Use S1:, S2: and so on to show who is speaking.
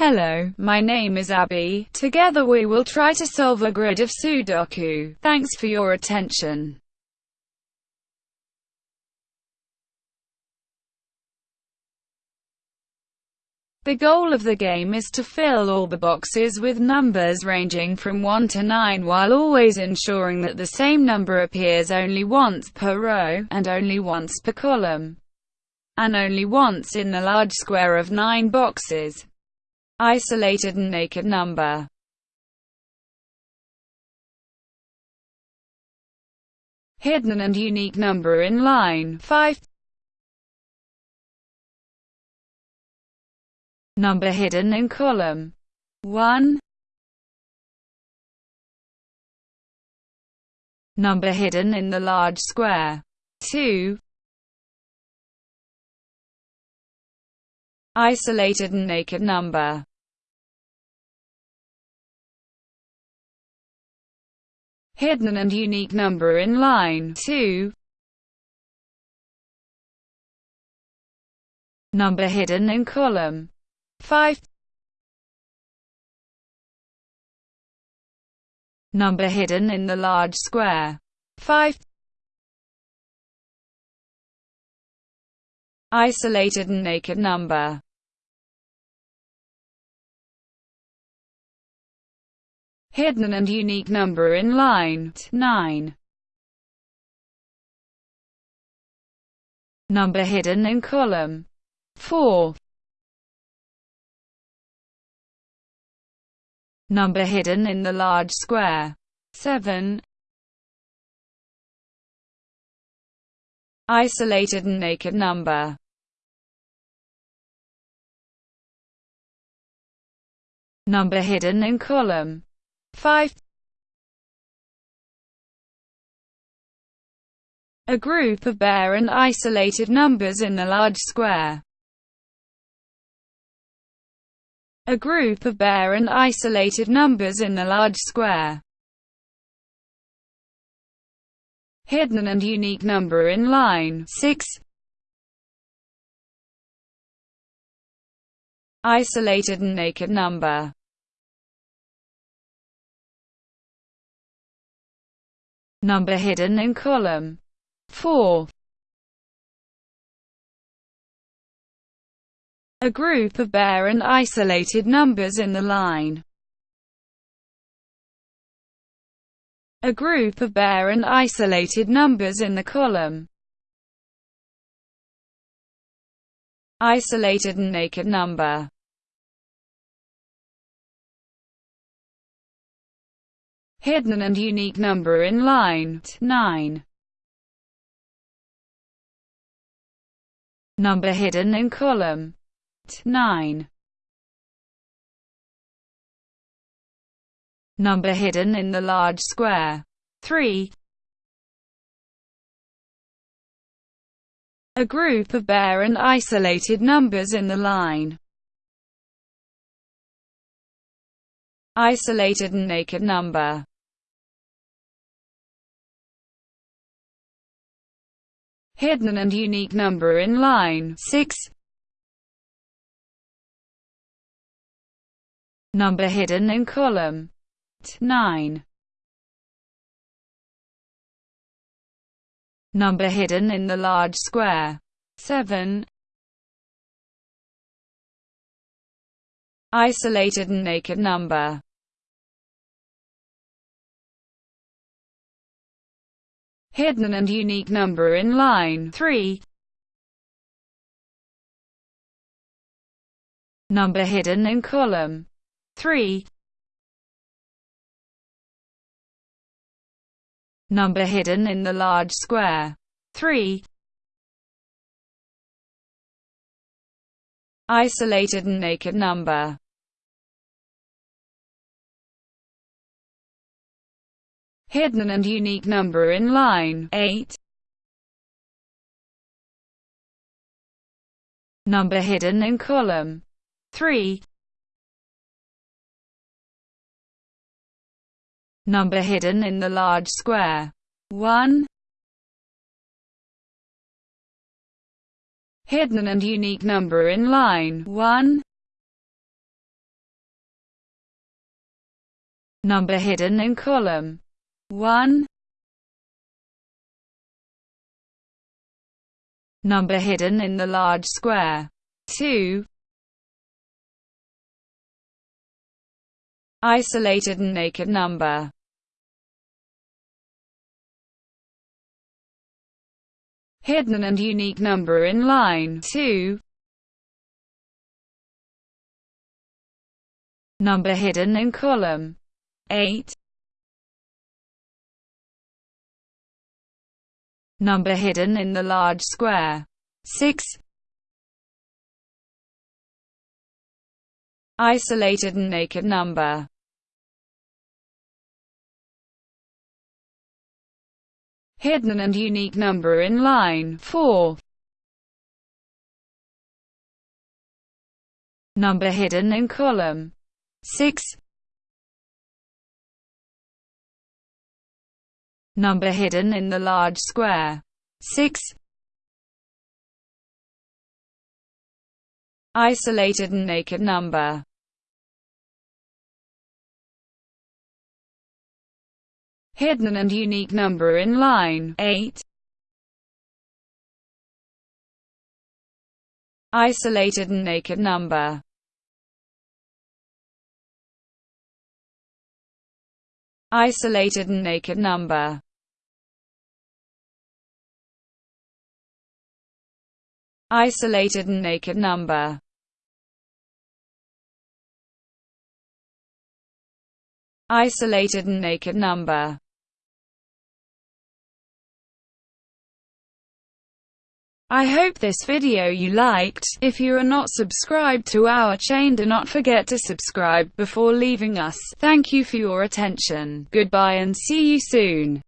S1: Hello, my name is Abby. Together we will try to solve a grid of Sudoku. Thanks for your attention. The goal of the game is to fill all the boxes with numbers ranging from 1 to 9 while always ensuring that the same number appears only once per row, and only once per column, and only once in the large square of 9 boxes. Isolated and naked number. Hidden and unique number in line 5 Number hidden in column 1 Number hidden in the large square 2 Isolated and naked number Hidden and unique number in line 2 Number hidden in column 5 Number hidden in the large square 5 Isolated and naked number Hidden and unique number in line 9 Number hidden in column 4 Number hidden in the large square. 7. Isolated and naked number. Number hidden in column. 5. A group of bare and isolated numbers in the large square. a group of bare and isolated numbers in the large square. Hidden and unique number in line 6. Isolated and naked number. Number hidden in column 4. a group of bare and isolated numbers in the line. A group of bare and isolated numbers in the column. Isolated and naked number. Hidden and unique number in line 9. Number hidden in column 9. Number hidden in the large square. 3. A group of bare and isolated numbers in the line. Isolated and naked number. Hidden and unique number in line 6. Number hidden in column 9. Number hidden in the large square 7. Isolated and naked number Hidden and unique number in line 3. Number hidden in column 3. Number hidden in the large square. 3. Isolated and naked number. Hidden and unique number in line 8. Number hidden in column 3. Number hidden in the large square. 1. Hidden and unique number in line 1. Number hidden in column 1. Number hidden in the large square 2. Isolated and naked number hidden and unique number in line 2. Number hidden in column 8. Number hidden in the large square 6. Isolated and naked number hidden and unique number in line 4. Number hidden in column 6. Number hidden in the large square. 6. Isolated and naked number. Hidden and unique number in line. 8. Isolated and naked number. Isolated and naked number Isolated and naked number Isolated and naked number I hope this video you liked. If you are not subscribed to our chain do not forget to subscribe before leaving us. Thank you for your attention. Goodbye and see you soon.